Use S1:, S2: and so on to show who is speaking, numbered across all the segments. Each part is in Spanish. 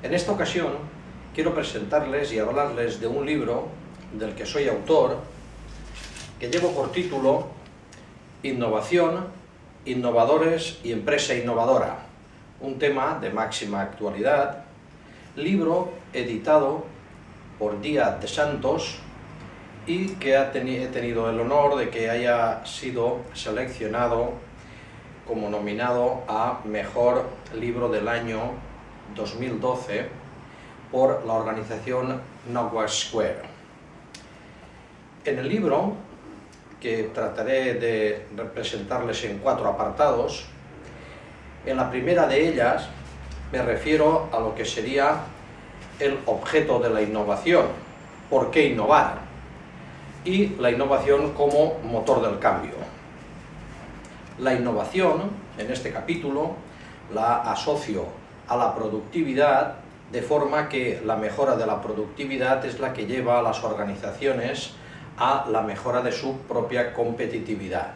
S1: En esta ocasión quiero presentarles y hablarles de un libro del que soy autor, que llevo por título Innovación, Innovadores y Empresa Innovadora, un tema de máxima actualidad, libro editado por Díaz de Santos y que he tenido el honor de que haya sido seleccionado como nominado a Mejor Libro del Año 2012 por la organización Knockware Square. En el libro, que trataré de representarles en cuatro apartados, en la primera de ellas me refiero a lo que sería el objeto de la innovación, por qué innovar, y la innovación como motor del cambio. La innovación, en este capítulo, la asocio a la productividad, de forma que la mejora de la productividad es la que lleva a las organizaciones a la mejora de su propia competitividad.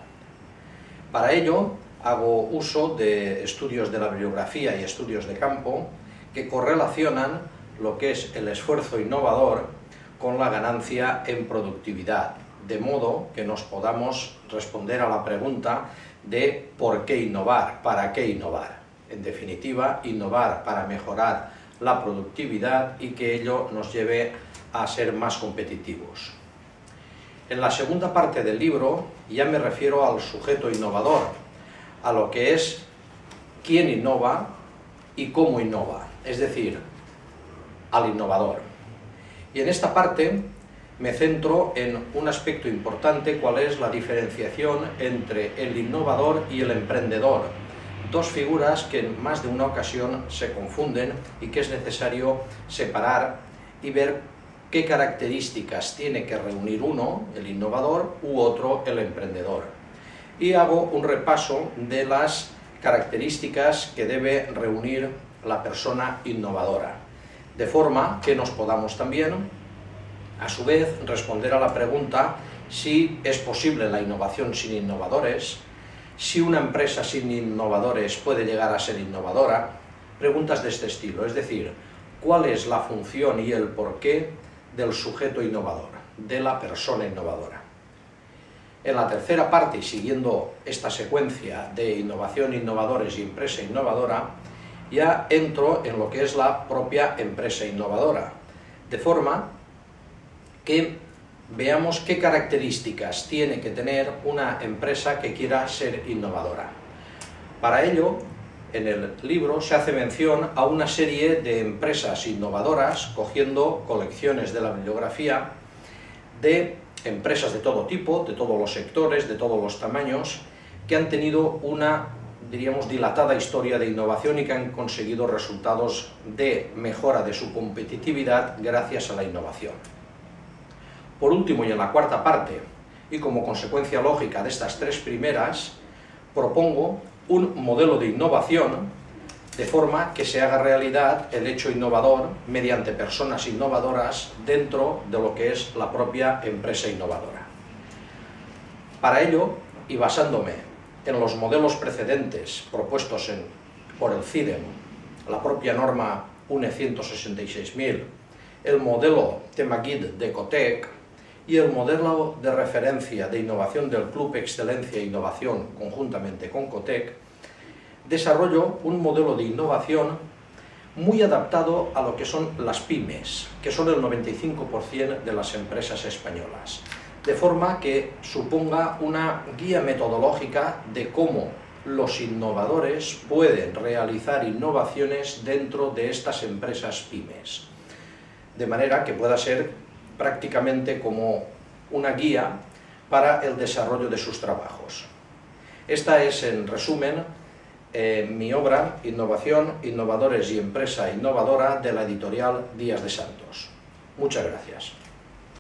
S1: Para ello, hago uso de estudios de la bibliografía y estudios de campo que correlacionan lo que es el esfuerzo innovador con la ganancia en productividad, de modo que nos podamos responder a la pregunta de por qué innovar, para qué innovar. En definitiva, innovar para mejorar la productividad y que ello nos lleve a ser más competitivos. En la segunda parte del libro ya me refiero al sujeto innovador, a lo que es quién innova y cómo innova, es decir, al innovador. Y en esta parte me centro en un aspecto importante, cuál es la diferenciación entre el innovador y el emprendedor, dos figuras que en más de una ocasión se confunden y que es necesario separar y ver qué características tiene que reunir uno, el innovador, u otro, el emprendedor. Y hago un repaso de las características que debe reunir la persona innovadora, de forma que nos podamos también, a su vez, responder a la pregunta si es posible la innovación sin innovadores, si una empresa sin innovadores puede llegar a ser innovadora, preguntas de este estilo, es decir, cuál es la función y el porqué del sujeto innovador, de la persona innovadora. En la tercera parte, siguiendo esta secuencia de innovación, innovadores y empresa innovadora, ya entro en lo que es la propia empresa innovadora, de forma que veamos qué características tiene que tener una empresa que quiera ser innovadora. Para ello, en el libro se hace mención a una serie de empresas innovadoras, cogiendo colecciones de la bibliografía de empresas de todo tipo, de todos los sectores, de todos los tamaños, que han tenido una, diríamos, dilatada historia de innovación y que han conseguido resultados de mejora de su competitividad gracias a la innovación. Por último, y en la cuarta parte, y como consecuencia lógica de estas tres primeras, propongo un modelo de innovación de forma que se haga realidad el hecho innovador mediante personas innovadoras dentro de lo que es la propia empresa innovadora. Para ello, y basándome en los modelos precedentes propuestos por el CIDEM, la propia norma UNE 166.000, el modelo TEMAGID de COTEC, y el modelo de referencia de innovación del Club Excelencia e Innovación conjuntamente con COTEC, desarrollo un modelo de innovación muy adaptado a lo que son las pymes, que son el 95% de las empresas españolas, de forma que suponga una guía metodológica de cómo los innovadores pueden realizar innovaciones dentro de estas empresas pymes, de manera que pueda ser prácticamente como una guía para el desarrollo de sus trabajos. Esta es, en resumen, eh, mi obra Innovación, Innovadores y Empresa Innovadora de la editorial Díaz de Santos. Muchas gracias.